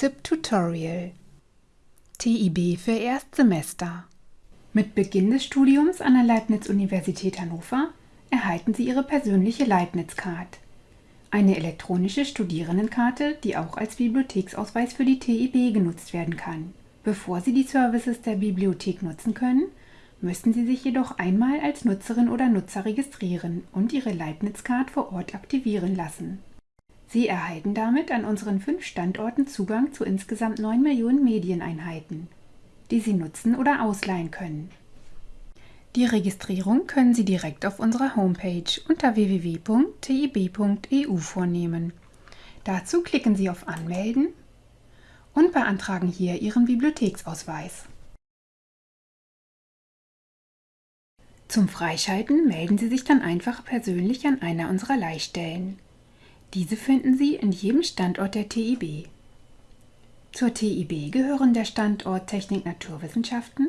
Tipp Tutorial TIB für Erstsemester Mit Beginn des Studiums an der Leibniz-Universität Hannover erhalten Sie Ihre persönliche Leibniz-Card. Eine elektronische Studierendenkarte, die auch als Bibliotheksausweis für die TIB genutzt werden kann. Bevor Sie die Services der Bibliothek nutzen können, müssen Sie sich jedoch einmal als Nutzerin oder Nutzer registrieren und Ihre Leibniz-Card vor Ort aktivieren lassen. Sie erhalten damit an unseren fünf Standorten Zugang zu insgesamt 9 Millionen Medieneinheiten, die Sie nutzen oder ausleihen können. Die Registrierung können Sie direkt auf unserer Homepage unter www.tib.eu vornehmen. Dazu klicken Sie auf Anmelden und beantragen hier Ihren Bibliotheksausweis. Zum Freischalten melden Sie sich dann einfach persönlich an einer unserer Leihstellen. Diese finden Sie in jedem Standort der TIB. Zur TIB gehören der Standort Technik Naturwissenschaften,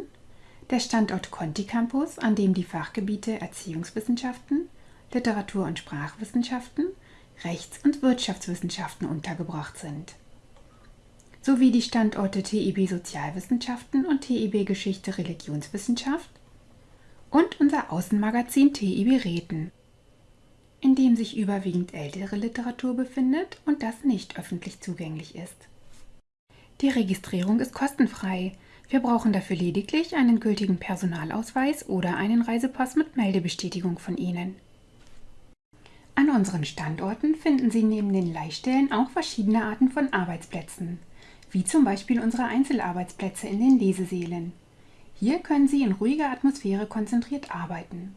der Standort Conti Campus, an dem die Fachgebiete Erziehungswissenschaften, Literatur- und Sprachwissenschaften, Rechts- und Wirtschaftswissenschaften untergebracht sind, sowie die Standorte TIB Sozialwissenschaften und TIB Geschichte Religionswissenschaft und unser Außenmagazin TIB Räten in dem sich überwiegend ältere Literatur befindet und das nicht öffentlich zugänglich ist. Die Registrierung ist kostenfrei. Wir brauchen dafür lediglich einen gültigen Personalausweis oder einen Reisepass mit Meldebestätigung von Ihnen. An unseren Standorten finden Sie neben den Leihstellen auch verschiedene Arten von Arbeitsplätzen, wie zum Beispiel unsere Einzelarbeitsplätze in den Lesesälen. Hier können Sie in ruhiger Atmosphäre konzentriert arbeiten.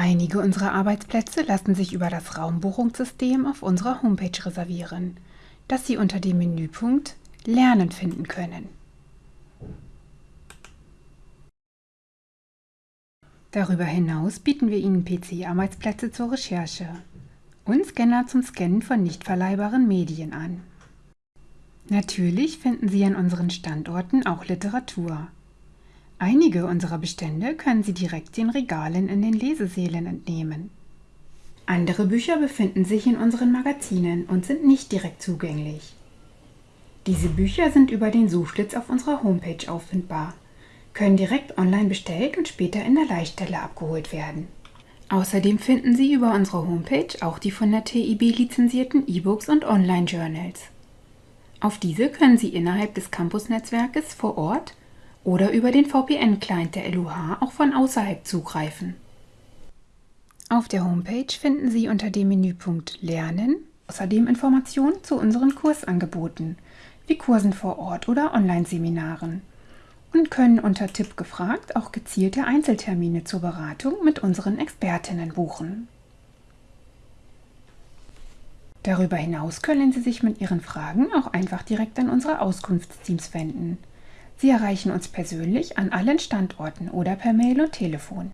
Einige unserer Arbeitsplätze lassen sich über das Raumbuchungssystem auf unserer Homepage reservieren, das Sie unter dem Menüpunkt Lernen finden können. Darüber hinaus bieten wir Ihnen PC-Arbeitsplätze zur Recherche und Scanner zum Scannen von nicht verleihbaren Medien an. Natürlich finden Sie an unseren Standorten auch Literatur. Einige unserer Bestände können Sie direkt den Regalen in den Lesesälen entnehmen. Andere Bücher befinden sich in unseren Magazinen und sind nicht direkt zugänglich. Diese Bücher sind über den Suchschlitz auf unserer Homepage auffindbar, können direkt online bestellt und später in der Leihstelle abgeholt werden. Außerdem finden Sie über unsere Homepage auch die von der TIB lizenzierten E-Books und Online-Journals. Auf diese können Sie innerhalb des Campus-Netzwerkes vor Ort oder über den VPN-Client der LUH auch von außerhalb zugreifen. Auf der Homepage finden Sie unter dem Menüpunkt Lernen außerdem Informationen zu unseren Kursangeboten, wie Kursen vor Ort oder Online-Seminaren und können unter Tipp gefragt auch gezielte Einzeltermine zur Beratung mit unseren Expertinnen buchen. Darüber hinaus können Sie sich mit Ihren Fragen auch einfach direkt an unsere Auskunftsteams wenden. Sie erreichen uns persönlich an allen Standorten oder per Mail und Telefon.